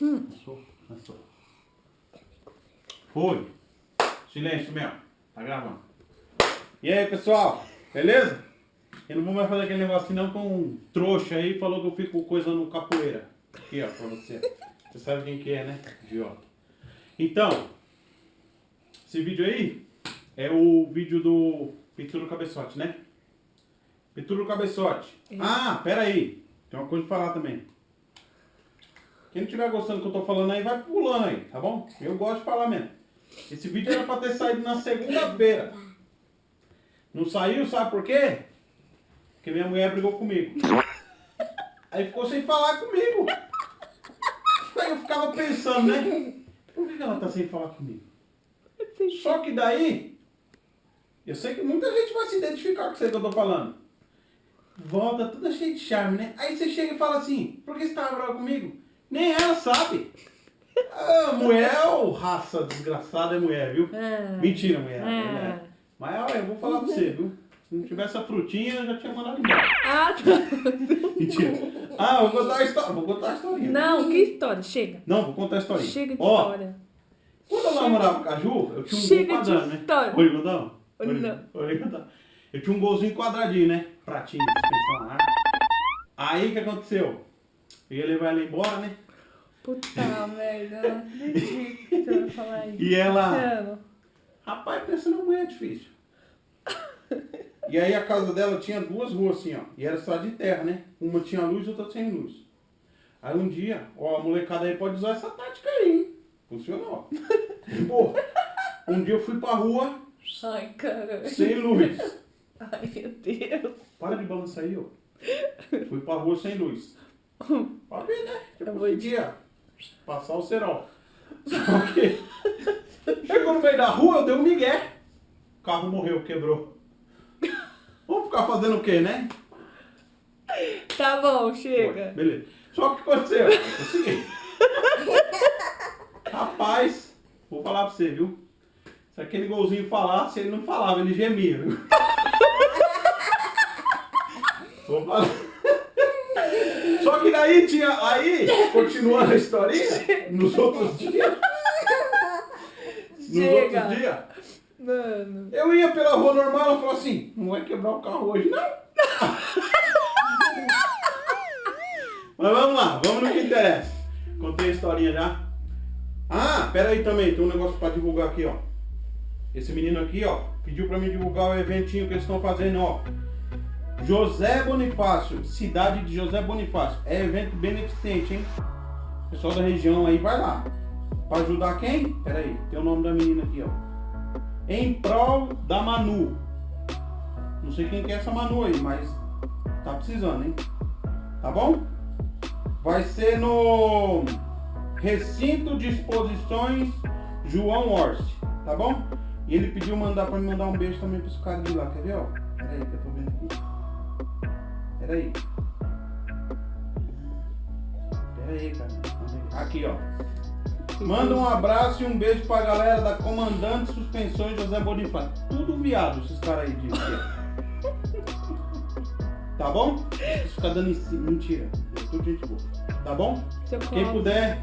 Hum. Passou, passou. Foi. Silêncio mesmo. Tá gravando. E aí, pessoal? Beleza? Eu não vou mais fazer aquele negócio não com um trouxa aí falou que eu fico coisa no capoeira. Aqui, ó, pra você. Você sabe quem que é, né? Idiota. Então, esse vídeo aí é o vídeo do Pintura Cabeçote, né? Pintura Cabeçote. Ah, pera aí. Tem uma coisa pra falar também. Quem não estiver gostando do que eu tô falando aí, vai pulando aí, tá bom? Eu gosto de falar mesmo. Esse vídeo era pra ter saído na segunda-feira. Não saiu, sabe por quê? Porque minha mulher brigou comigo. Aí ficou sem falar comigo. Aí eu ficava pensando, né? Por que ela tá sem falar comigo? Só que daí, eu sei que muita gente vai se identificar com isso que eu tô falando. Volta toda cheia de charme, né? Aí você chega e fala assim, por que você tá bravo comigo? Nem ela sabe. A mulher, oh, raça desgraçada é mulher, viu? É. Mentira, mulher. É. Mas olha, eu vou falar pra você, viu? Se não tivesse a frutinha, eu já tinha mandado embora. Ah, tá. Mentira. Ah, vou contar a história. Vou contar a historinha. Não, que história? Chega. Não, vou contar a historinha. Chega de Ó, história. Quando eu namorava com a Ju, eu tinha um Chega gol quadrado, né? história. Contar? Pode, Não. pode contar. Eu tinha um golzinho quadradinho, né? Pratinho, suspensão lá. Aí o que aconteceu? Eu ia levar ela embora, né? Puta merda, eu não acredito que você vai falar isso. E ela... Rapaz, pensa numa mulher difícil. E aí a casa dela tinha duas ruas assim, ó. E era só de terra, né? Uma tinha luz e outra sem luz. Aí um dia, ó, a molecada aí pode usar essa tática aí, hein? Funcionou. Pô, um dia eu fui pra rua Ai, caralho. sem luz. Ai, meu Deus. Para de balançar aí, ó. Fui pra rua sem luz. Pode ver, né? Eu Eu vou conseguia passar o cerol. Só que chegou no meio da rua, eu dei um migué. O carro morreu, quebrou. Vamos ficar fazendo o quê, né? Tá bom, chega. Beleza. Só que o que aconteceu? É o seguinte. Rapaz, vou falar pra você, viu? Se aquele golzinho falasse, ele não falava, ele gemia, viu? Vou falar. Daí tinha. Aí, continuando a historinha, nos outros dias. Nos outros dias, Mano. eu ia pela rua normal, ela falou assim, não vai quebrar o carro hoje, não. Mas vamos lá, vamos no que interessa. Contei a historinha já. Ah, pera aí também, tem um negócio pra divulgar aqui, ó. Esse menino aqui, ó, pediu pra mim divulgar o eventinho que eles estão fazendo, ó. José Bonifácio, cidade de José Bonifácio. É evento beneficente, hein? Pessoal da região aí, vai lá. Pra ajudar quem? Pera aí, tem o nome da menina aqui, ó. Em prol da Manu. Não sei quem que é essa Manu aí, mas tá precisando, hein? Tá bom? Vai ser no Recinto de Exposições João Horst, tá bom? E ele pediu mandar pra me mandar um beijo também pros caras de lá, quer ver, ó? Pera aí que eu tô. Pera aí. Pera aí, cara. Aqui, ó. Manda um abraço e um beijo pra galera da Comandante Suspensões José Bonifácio. Tudo viado, esses caras aí de Tá bom? Isso fica dando em cima. Mentira. É tudo gente boa. Tá bom? Quem puder,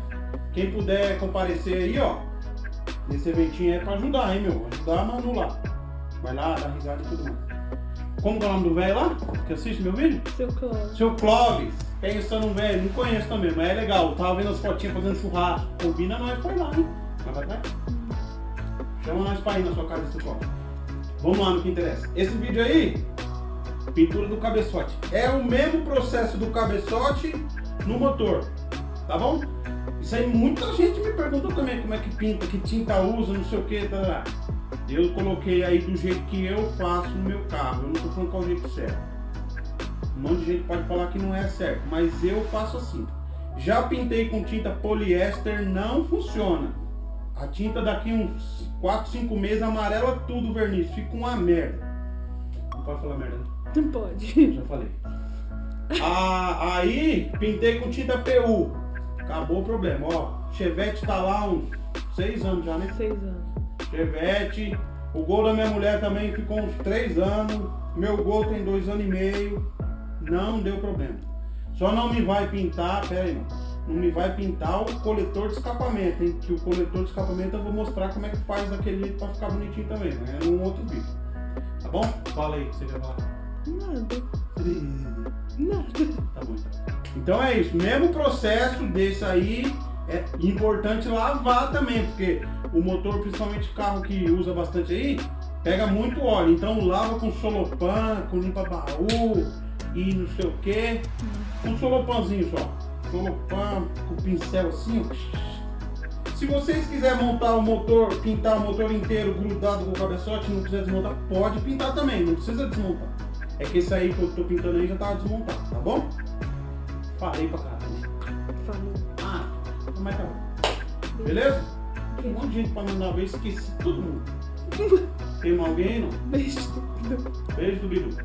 quem puder comparecer aí, ó. Nesse eventinho é pra ajudar, hein, meu? Ajudar a Manu lá. Vai lá, dá risada e tudo mais. Como que é o nome do velho lá? Que assiste meu vídeo? Seu copo. Seu Clóvis, pensa no velho, não conheço também, mas é legal. Eu tava vendo as fotinhas fazendo churrasco. Combina nós foi lá, hein? Mas vai, vai. Chama nós pra ir na sua casa, seu Clóvis. Vamos lá no que interessa. Esse vídeo aí, pintura do cabeçote. É o mesmo processo do cabeçote no motor. Tá bom? Isso aí muita gente me perguntou também como é que pinta, que tinta usa, não sei o que. Tá, tá. Eu coloquei aí do jeito que eu faço no meu carro. Eu não tô falando qual é o jeito certo. Um monte de gente pode falar que não é certo, mas eu faço assim. Já pintei com tinta poliéster, não funciona. A tinta daqui uns 4, 5 meses amarela tudo o verniz, fica uma merda. Não pode falar merda, né? Não pode. já falei. Ah, aí pintei com tinta PU. Acabou o problema, ó. Chevette tá lá uns 6 anos já, né? Seis anos. Chevette. O gol da minha mulher também ficou uns 3 anos. Meu gol tem 2 anos e meio. Não deu problema. Só não me vai pintar, pera aí, não. me vai pintar o coletor de escapamento, hein? Que o coletor de escapamento eu vou mostrar como é que faz daquele jeito pra ficar bonitinho também, né? É um outro vídeo. Tá bom? Fala aí, você quer falar. Nada. Nada. Tá bom, então. Então é isso, mesmo processo desse aí, é importante lavar também, porque o motor, principalmente carro que usa bastante aí, pega muito óleo. Então lava com solopan, com limpa-baú e não sei o que. Um solopanzinho só. Solopan, com pincel assim. Se vocês quiserem montar o motor, pintar o motor inteiro grudado com o cabeçote, não quiser desmontar, pode pintar também, não precisa desmontar. É que esse aí que eu tô pintando aí já tá desmontado, tá bom? Falei pra caralho. Falou. Ah, mas tá bom. Beleza? Tem um monte de gente pra mandar ver, esqueci todo mundo. Tem alguém aí, não? Beijo. Beijo do Bidu.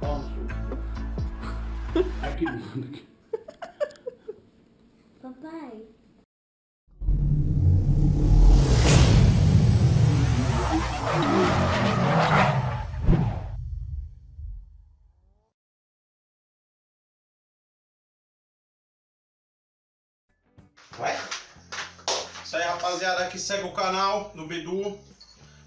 Pau no seu. Aqui do aqui. Papai. Vai? Aí, rapaziada, que segue o canal do Bidu.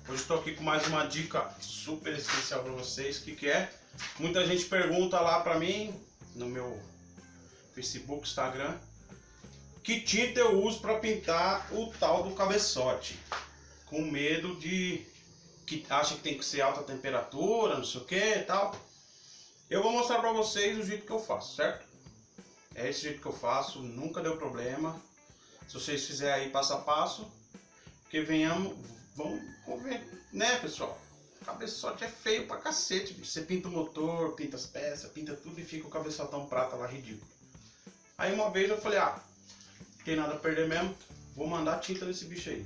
Hoje estou aqui com mais uma dica super especial para vocês. Que, que é? Muita gente pergunta lá para mim, no meu Facebook, Instagram, que tinta eu uso para pintar o tal do cabeçote. Com medo de... que acha que tem que ser alta temperatura, não sei o que e tal. Eu vou mostrar para vocês o jeito que eu faço, certo? É esse jeito que eu faço, nunca deu problema. Se vocês fizerem aí passo a passo, porque venhamos, vamos, vamos ver, né pessoal? Cabeçote é feio pra cacete, bicho. Você pinta o motor, pinta as peças, pinta tudo e fica o cabeçotão prata lá ridículo. Aí uma vez eu falei, ah, tem nada a perder mesmo, vou mandar tinta nesse bicho aí.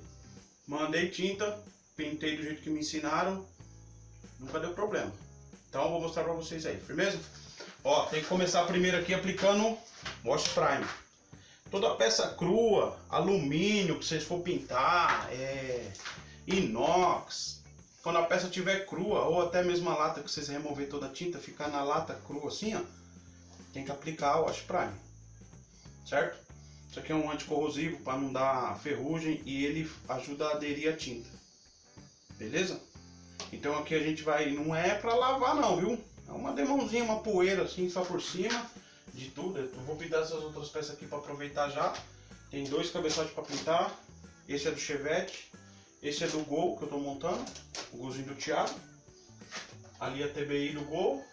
Mandei tinta, pintei do jeito que me ensinaram, nunca deu problema. Então eu vou mostrar pra vocês aí, firmeza? Ó, tem que começar primeiro aqui aplicando Wash Prime. Toda peça crua, alumínio que vocês for pintar, é, inox, quando a peça estiver crua, ou até mesmo a lata que vocês remover toda a tinta, ficar na lata crua assim, ó, tem que aplicar o Wash Prime, certo? Isso aqui é um anticorrosivo para não dar ferrugem e ele ajuda a aderir a tinta, beleza? Então aqui a gente vai, não é para lavar não, viu? É uma demãozinha, uma poeira assim só por cima de tudo. Eu vou pintar essas outras peças aqui para aproveitar já. Tem dois cabeçotes para pintar. Esse é do Chevette. Esse é do Gol que eu estou montando. O golzinho do Thiago. Ali a TBI do Gol.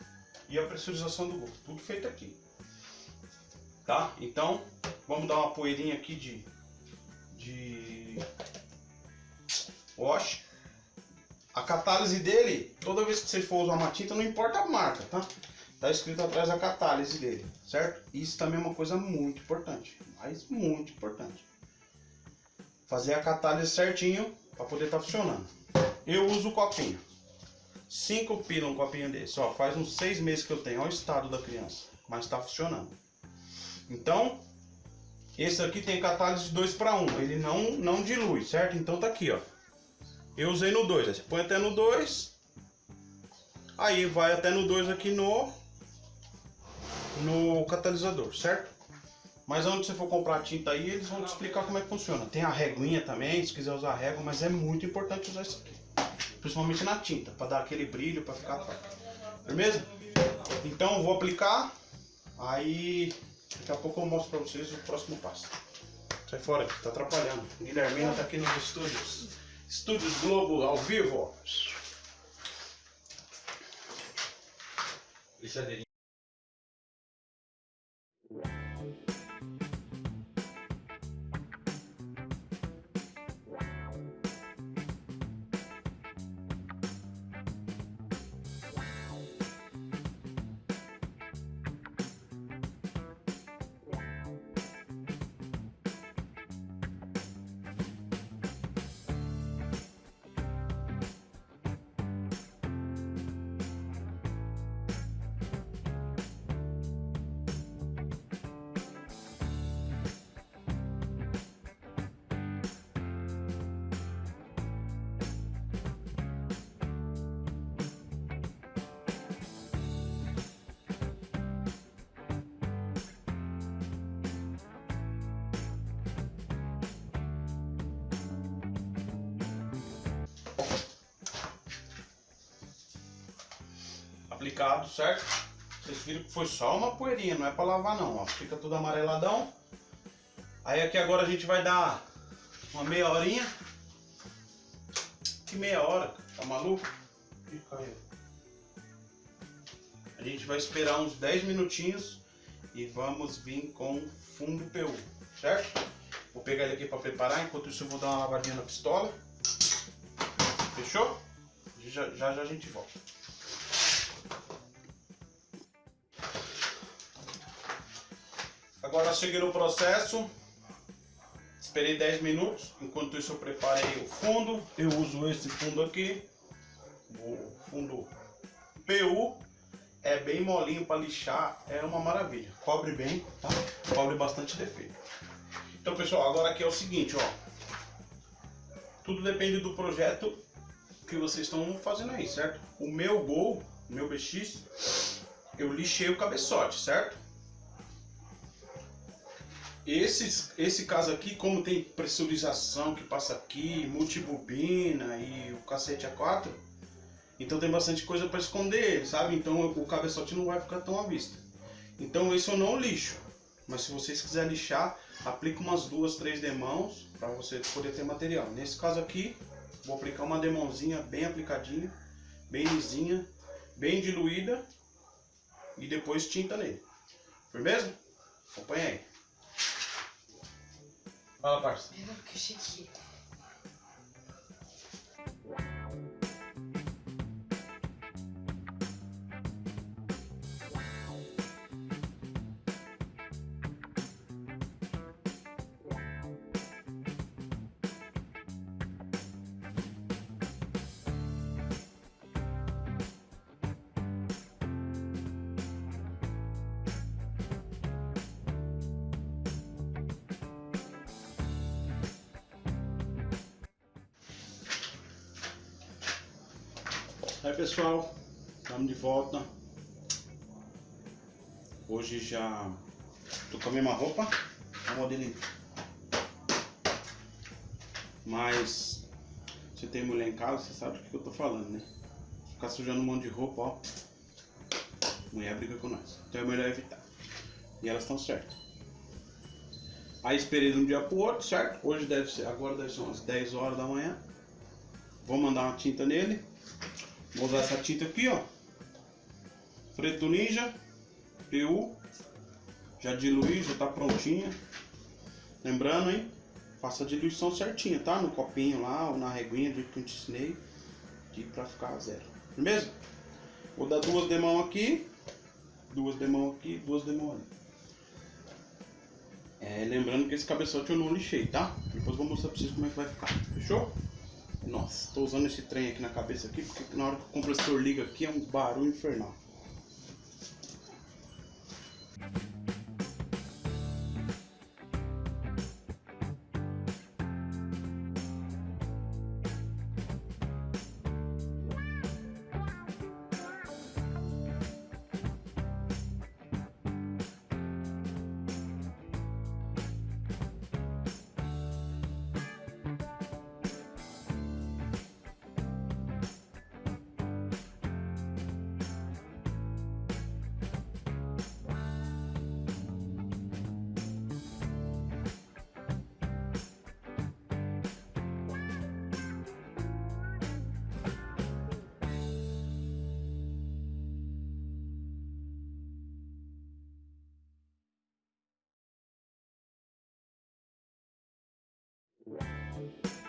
E a pressurização do Gol. Tudo feito aqui. Tá? Então, vamos dar uma poeirinha aqui de... De... Wash. A catálise dele, toda vez que você for usar uma tinta, não importa a marca, tá? Tá escrito atrás a catálise dele, certo? Isso também é uma coisa muito importante, mas muito importante. Fazer a catálise certinho para poder estar tá funcionando. Eu uso o copinho. 5 pila um copinho desse, ó, faz uns 6 meses que eu tenho, olha o estado da criança, mas está funcionando. Então, esse aqui tem catálise de 2 para 1, ele não, não dilui, certo? Então tá aqui, ó. Eu usei no 2, você põe até no 2, aí vai até no 2 aqui no, no catalisador, certo? Mas onde você for comprar tinta aí, eles vão te explicar como é que funciona. Tem a reguinha também, se quiser usar régua, mas é muito importante usar isso aqui. Principalmente na tinta, para dar aquele brilho, para ficar top. Firmeza? Então vou aplicar, aí daqui a pouco eu mostro para vocês o próximo passo. Sai fora, tá atrapalhando. Guilhermina tá aqui nos estúdios. Estúdios Globo ao vivo. Lixadeirinha. Thank you. Certo? Vocês viram que foi só uma poeirinha, não é pra lavar não, ó. Fica tudo amareladão. Aí aqui agora a gente vai dar uma meia horinha. Que meia hora? Tá maluco? Caiu. A gente vai esperar uns 10 minutinhos e vamos vir com fundo PU, certo? Vou pegar ele aqui para preparar, enquanto isso eu vou dar uma lavadinha na pistola. Fechou? Já já, já a gente volta. Agora cheguei no processo. Esperei 10 minutos. Enquanto isso eu preparei o fundo. Eu uso esse fundo aqui. O fundo PU. É bem molinho para lixar. É uma maravilha. Cobre bem, tá? Cobre bastante defeito. Então pessoal, agora aqui é o seguinte, ó. Tudo depende do projeto que vocês estão fazendo aí, certo? O meu Gol, o meu BX, eu lixei o cabeçote, certo? Esse, esse caso aqui, como tem pressurização que passa aqui, multibobina e o cacete A4, então tem bastante coisa para esconder, sabe? Então o cabeçote não vai ficar tão à vista. Então isso eu não lixo. Mas se vocês quiserem lixar, aplica umas duas, três demãos para você poder ter material. Nesse caso aqui, vou aplicar uma demãozinha bem aplicadinha, bem lisinha, bem diluída e depois tinta nele. Firmeza? Acompanha aí. Fala, parça. Eu que pessoal, estamos de volta. Hoje já tô com a mesma roupa, a modelinho. Mas você tem mulher em casa, você sabe do que eu tô falando, né? Ficar sujando um monte de roupa, ó. Mulher briga com nós. Então é melhor evitar. E elas estão certas. Aí esperei de um dia pro outro, certo? Hoje deve ser, agora deve ser umas 10 horas da manhã. Vou mandar uma tinta nele. Vou usar essa tinta aqui, ó. Preto Ninja, PU. Já diluí, já tá prontinha. Lembrando, hein? Faça a diluição certinha, tá? No copinho lá, ou na reguinha, do que eu te ensinei. De pra ficar zero. Beleza? Vou dar duas demão aqui. Duas demão aqui, duas demão ali. É, lembrando que esse cabeçote eu não lixei, tá? Depois vou mostrar pra vocês como é que vai ficar. Fechou? Nossa, tô usando esse trem aqui na cabeça aqui, porque na hora que o compressor liga aqui é um barulho infernal. Música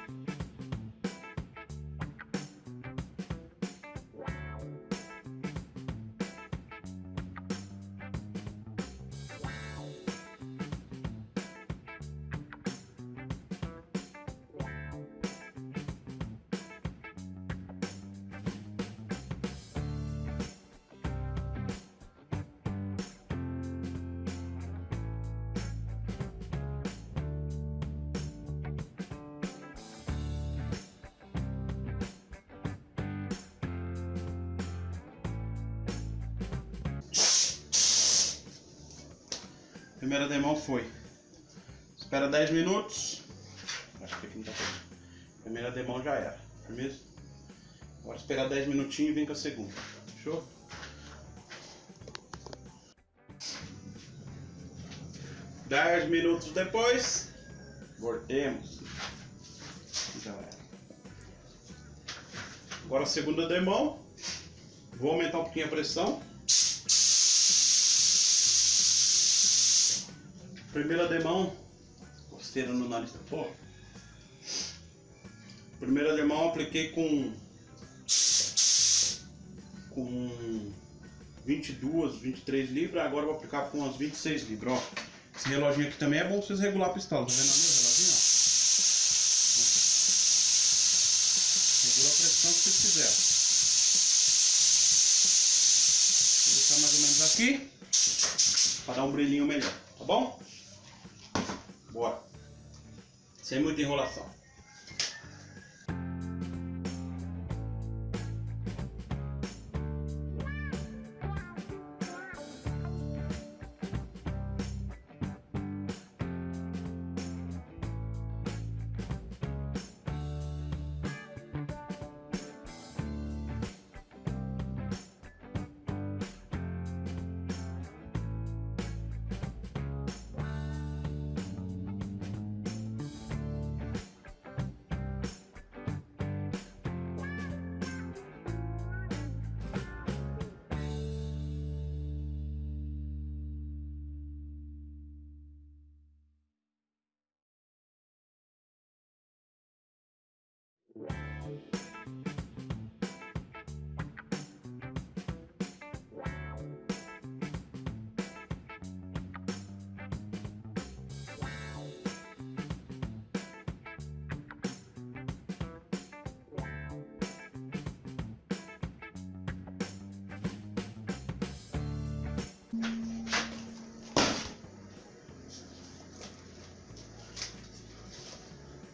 Primeira demão foi. Espera 10 minutos. Acho que aqui não tá pegando. Primeira demão já era, não é mesmo? Agora esperar 10 minutinhos e vem com a segunda. Fechou? Dez minutos depois, voltemos. Já era. Agora a segunda demão. Vou aumentar um pouquinho a pressão. Primeira demão. Costeira no nariz da porra. Primeira demão apliquei com. Com 22, 23 libras. Agora vou aplicar com umas 26 libras. Ó. Esse reloginho aqui também é bom vocês regular a pistola. Tá vendo ali o reloginho? Ó. Regula a pressão que vocês quiserem. Vou deixar mais ou menos aqui. Para dar um brilhinho melhor. Tá bom? Bora. Sem muita enrolação.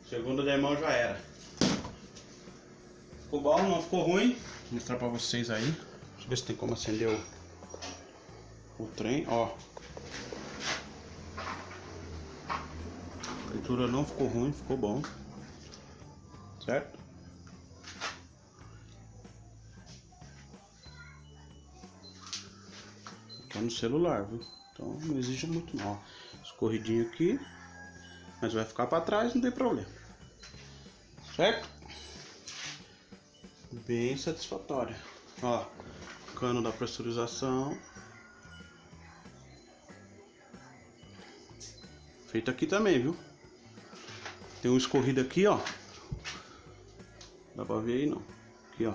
Segundo demão já era. Ficou bom, não ficou ruim. Vou mostrar pra vocês aí. Deixa eu ver se tem como acender o, o trem, ó. A pintura não ficou ruim, ficou bom. Certo? Tá no celular, viu? Então não exige muito não. Escorridinho aqui. Mas vai ficar para trás, não tem problema. Certo? Bem satisfatório. Ó, cano da pressurização. Feito aqui também, viu? Tem um escorrido aqui, ó. Dá pra ver aí não. Aqui, ó.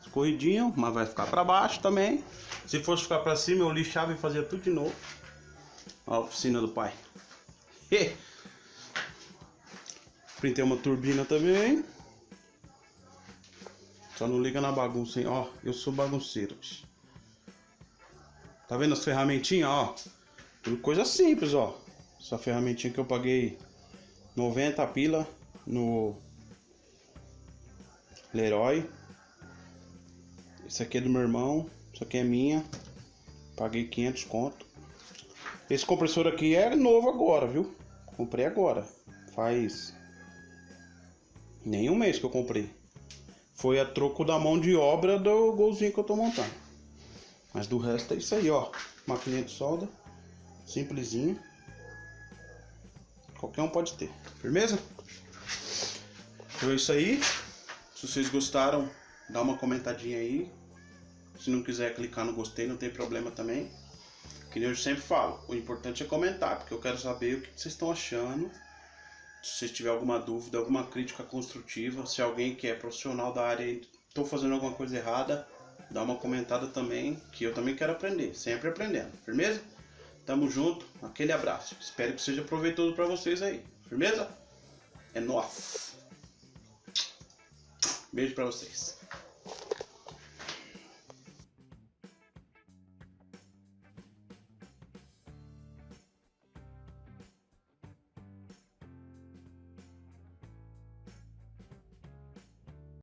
Escorridinho, mas vai ficar para baixo também. Se fosse ficar para cima, eu lixava e fazia tudo de novo. Ó, a oficina do pai. Printei uma turbina também. Só não liga na bagunça, hein? Ó, eu sou bagunceiro. Tá vendo as ferramentinhas, ó? Tudo coisa simples, ó. Essa ferramentinha que eu paguei 90 pila no Leroy. Esse aqui é do meu irmão. Isso aqui é minha. Paguei 500 conto. Esse compressor aqui é novo agora, viu? Comprei agora. Faz nem um mês que eu comprei. Foi a troco da mão de obra do golzinho que eu tô montando. Mas do resto é isso aí, ó. Maquininha de solda. Simplesinho. Qualquer um pode ter. Firmeza? Então é isso aí. Se vocês gostaram, dá uma comentadinha aí. Se não quiser clicar no gostei, não tem problema também. Que eu sempre falo, o importante é comentar, porque eu quero saber o que vocês estão achando se você tiver alguma dúvida, alguma crítica construtiva, se alguém que é profissional da área estou fazendo alguma coisa errada, dá uma comentada também, que eu também quero aprender, sempre aprendendo, firmeza? Tamo junto, aquele abraço. Espero que seja proveitoso para vocês aí, firmeza? É nóis. Beijo para vocês.